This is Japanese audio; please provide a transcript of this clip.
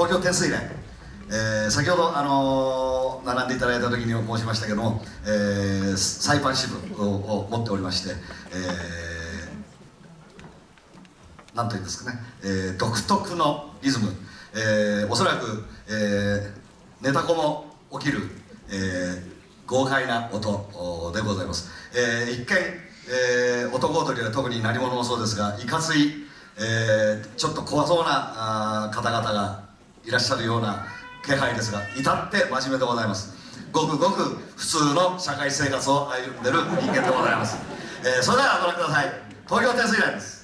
東京天水連、えー、先ほど、あのー、並んでいただいた時に申しましたけども、えー、サイパン支部を持っておりまして、えー、なんというんですかね、えー、独特のリズム、えー、おそらく、えー、ネタコも起きる、えー、豪快な音でございます、えー、一見、えー、男踊りは特に何者もそうですがいかつい、えー、ちょっと怖そうなあ方々がいらっしゃるような気配ですが至って真面目でございます。ごくごく普通の社会生活を歩んでる人間でございます、えー、それではご覧ください。東京天水連です。